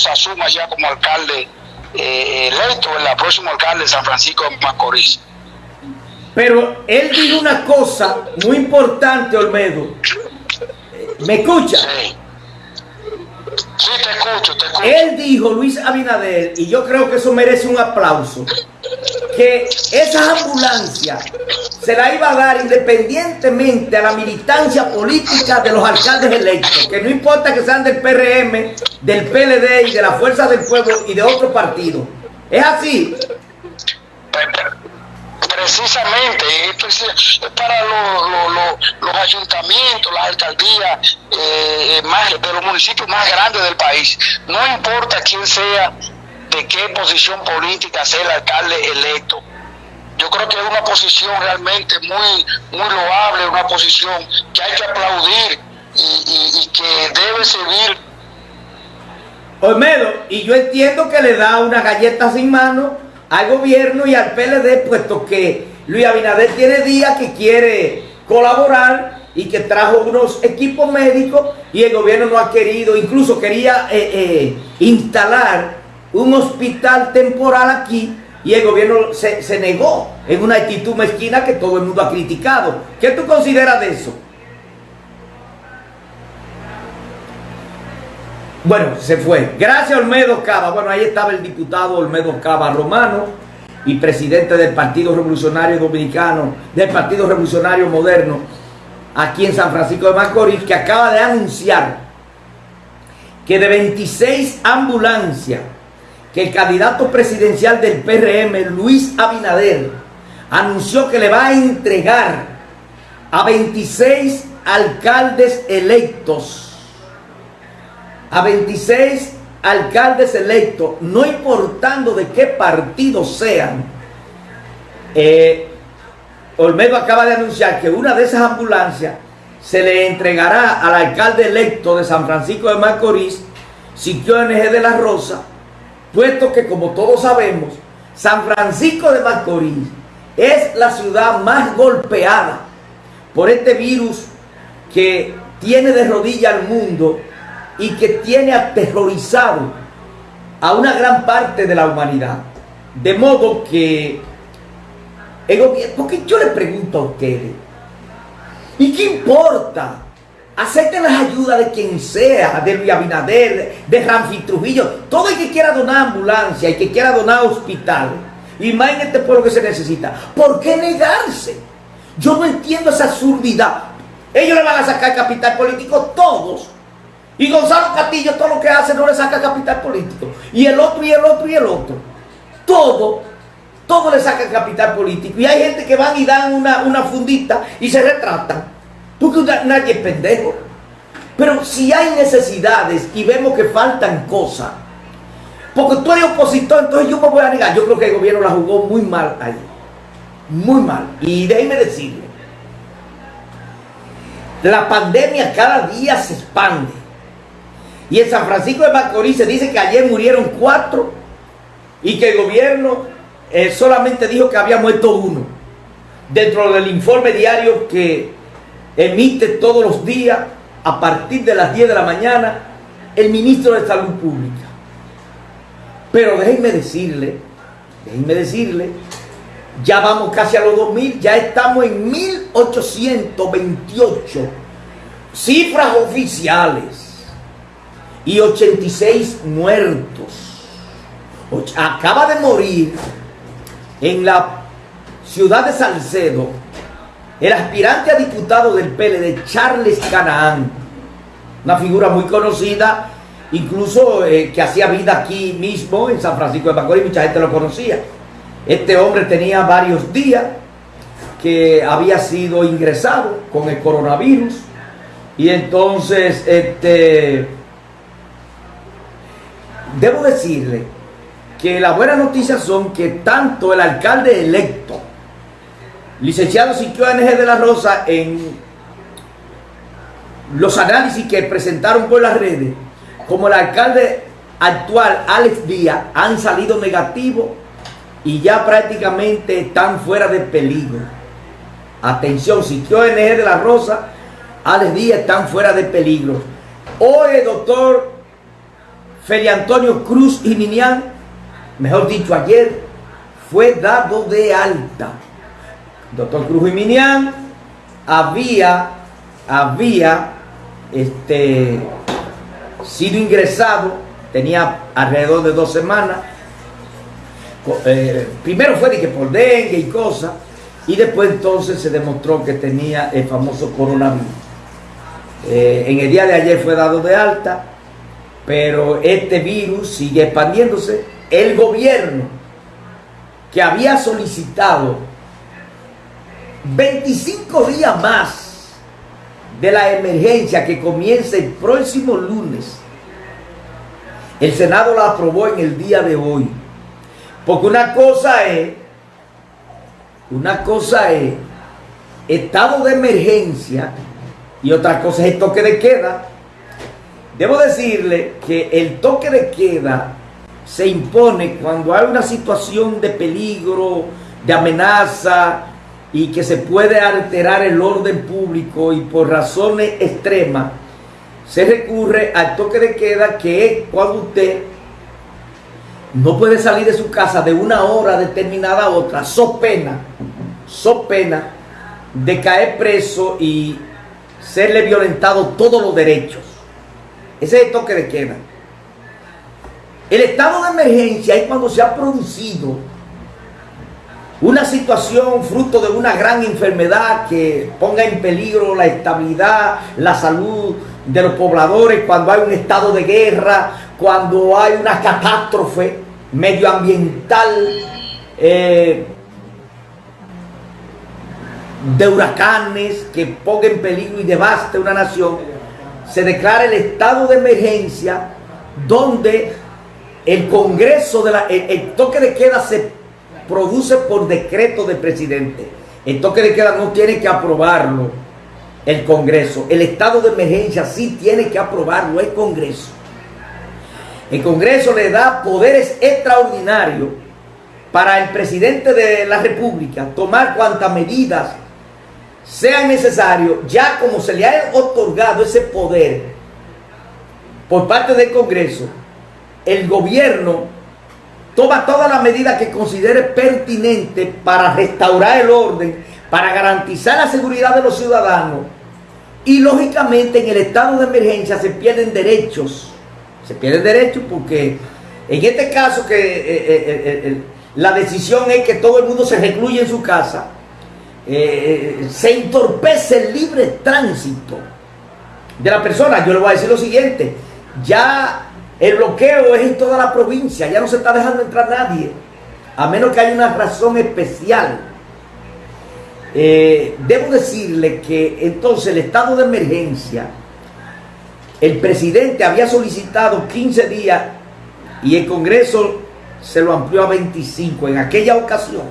Rosa asuma ya como alcalde eh, electo, el próximo alcalde de San Francisco de Macorís. Pero él dijo una cosa muy importante, Olmedo. ¿Me escucha? Sí. Sí, te escucho, te escucho. Él dijo, Luis Abinader, y yo creo que eso merece un aplauso, que esa ambulancia se la iba a dar independientemente a la militancia política de los alcaldes electos, que no importa que sean del PRM, del PLD y de la Fuerza del Pueblo y de otro partido. ¿Es así? Precisamente, esto es para los, ayuntamientos, las alcaldías eh, más, de los municipios más grandes del país. No importa quién sea, de qué posición política sea el alcalde electo. Yo creo que es una posición realmente muy, muy loable, una posición que hay que aplaudir y, que debe servir. Olmedo, y yo entiendo que le da una galleta sin mano al gobierno y al PLD, puesto que Luis Abinader tiene días que quiere colaborar y que trajo unos equipos médicos y el gobierno no ha querido, incluso quería eh, eh, instalar un hospital temporal aquí y el gobierno se, negó en una actitud mezquina que todo el mundo ha criticado. ¿Qué tú consideras de eso? Bueno, se fue. Gracias Olmedo Cava. Bueno, ahí estaba el diputado Olmedo Cava Romano y presidente del Partido Revolucionario Dominicano, del Partido Revolucionario Moderno, aquí en San Francisco de Macorís, que acaba de anunciar que de 26 ambulancias que el candidato presidencial del PRM, Luis Abinader, anunció que le va a entregar a 26 alcaldes electos. A 26 alcaldes electos, no importando de qué partido sean, eh, Olmedo acaba de anunciar que una de esas ambulancias se le entregará al alcalde electo de San Francisco de Macorís, Siquio NG de la Rosa, puesto que como todos sabemos, San Francisco de Macorís es la ciudad más golpeada por este virus que tiene de rodilla al mundo y que tiene aterrorizado a una gran parte de la humanidad. De modo que porque yo le pregunto a ustedes, ¿y qué importa? Acepten las ayudas de quien sea, de Luis Abinader, de Ramfi Trujillo, todo el que quiera donar ambulancia y que quiera donar hospital, y más en este pueblo que se necesita. ¿Por qué negarse? Yo no entiendo esa absurdidad. Ellos le van a sacar capital político todos y Gonzalo Castillo todo lo que hace no le saca capital político. Y el otro, y el otro, y el otro. Todo, todo le saca capital político. Y hay gente que van y dan una, fundita y se retratan. Porque nadie es pendejo. Pero si hay necesidades y vemos que faltan cosas, porque tú eres opositor, entonces yo me voy a negar. Yo creo que el gobierno la jugó muy mal ahí. Muy mal. Y déjeme decirle, la pandemia cada día se expande. Y en San Francisco de Macorís se dice que ayer murieron cuatro y que el gobierno eh, solamente dijo que había muerto uno. Dentro del informe diario que emite todos los días a partir de las 10 de la mañana el ministro de Salud Pública. Pero déjenme decirle, déjenme decirle, ya vamos casi a los 2000, ya estamos en 1828 cifras oficiales y 86 muertos. Acaba de morir en la ciudad de Salcedo el aspirante a diputado del PLD, Charles Canaán, una figura muy conocida, incluso eh, que hacía vida aquí mismo en San Francisco de Macorís, mucha gente lo conocía. Este hombre tenía varios días que había sido ingresado con el coronavirus y entonces este debo decirle que las buenas noticias son que tanto el alcalde electo, licenciado Siquio NG de la Rosa, en los análisis que presentaron por las redes, como el alcalde actual, Alex Díaz, han salido negativos y ya prácticamente están fuera de peligro. Atención, Siquio NG de la Rosa, Alex Díaz están fuera de peligro. Hoy, doctor Feli Antonio Cruz y Minian, mejor dicho ayer, fue dado de alta. Doctor Cruz y Minian había, había este, sido ingresado, tenía alrededor de dos semanas. Eh, primero fue de por dengue y cosas, y después entonces se demostró que tenía el famoso coronavirus. Eh, en el día de ayer fue dado de alta, pero este virus sigue expandiéndose. El gobierno que había solicitado 25 días más de la emergencia que comienza el próximo lunes, el Senado la aprobó en el día de hoy. Porque una cosa es, una cosa es estado de emergencia y otra cosa es el toque de queda. Debo decirle que el toque de queda se impone cuando hay una situación de peligro, de amenaza y que se puede alterar el orden público y por razones extremas se recurre al toque de queda que es cuando usted no puede salir de su casa de una hora determinada a otra, so pena, so pena de caer preso y serle violentado todos los derechos. Ese es el toque de queda. El estado de emergencia es cuando se ha producido una situación fruto de una gran enfermedad que ponga en peligro la estabilidad, la salud de los pobladores, cuando hay un estado de guerra, cuando hay una catástrofe medioambiental, eh, de huracanes que ponga en peligro y devaste una nación, se declara el estado de emergencia donde el Congreso, de la, el, toque de queda se produce por decreto del presidente. El toque de queda no tiene que aprobarlo el Congreso. El estado de emergencia sí tiene que aprobarlo el Congreso. El Congreso le da poderes extraordinarios para el presidente de la República tomar cuantas medidas sea necesario, ya como se le ha otorgado ese poder por parte del Congreso, el gobierno toma todas las medidas que considere pertinente para restaurar el orden, para garantizar la seguridad de los ciudadanos. Y lógicamente en el estado de emergencia se pierden derechos, se pierden derechos porque en este caso que eh, eh, eh, la decisión es que todo el mundo se recluye en su casa, se entorpece el libre tránsito de la persona. Yo le voy a decir lo siguiente, ya el bloqueo es en toda la provincia, ya no se está dejando entrar nadie, a menos que haya una razón especial. Eh, debo decirle que entonces el estado de emergencia, el presidente había solicitado 15 días y el Congreso se lo amplió a 25 en aquella ocasión.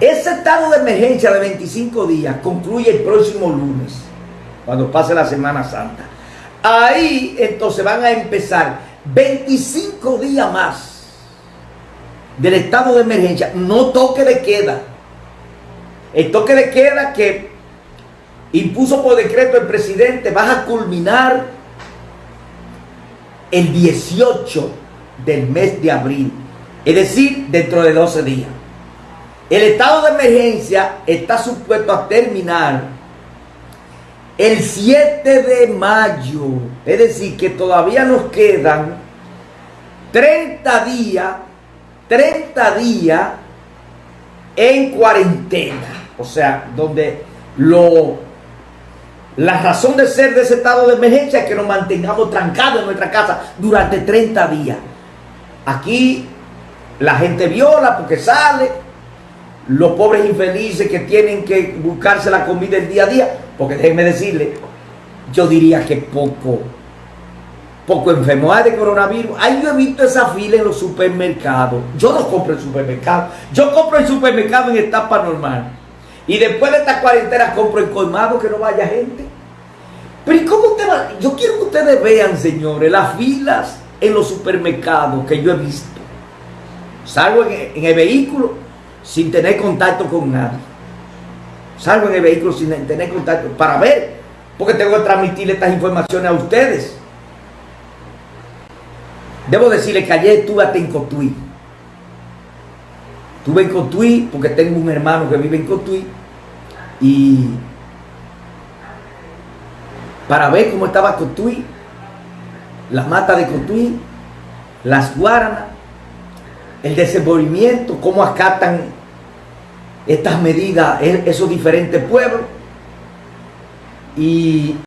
Ese estado de emergencia de 25 días concluye el próximo lunes, cuando pase la Semana Santa. Ahí entonces van a empezar 25 días más del estado de emergencia, no toque de queda. El toque de queda que impuso por decreto el presidente va a culminar el 18 del mes de abril, es decir, dentro de 12 días. El estado de emergencia está supuesto a terminar el 7 de mayo. Es decir, que todavía nos quedan 30 días, 30 días en cuarentena. O sea, donde lo, la razón de ser de ese estado de emergencia es que nos mantengamos trancados en nuestra casa durante 30 días. Aquí la gente viola porque sale, los pobres infelices que tienen que buscarse la comida el día a día, porque déjenme decirle, yo diría que poco, poco enfermo hay de coronavirus. Ahí yo he visto esa fila en los supermercados. Yo no compro en supermercado, yo compro en supermercado en etapa normal. Y después de esta cuarentena compro en colmado que no vaya gente. Pero ¿y cómo usted va? Yo quiero que ustedes vean, señores, las filas en los supermercados que yo he visto. Salgo en el vehículo sin tener contacto con nadie. Salgo en el vehículo sin tener contacto para ver, porque tengo que transmitirle estas informaciones a ustedes. Debo decirle que ayer estuve hasta en Cotuí. Estuve en Cotuí porque tengo un hermano que vive en Cotuí y para ver cómo estaba Cotuí, la mata de Cotuí, las guaranas, el desenvolvimiento, cómo acatan estas medidas esos diferentes pueblos. Y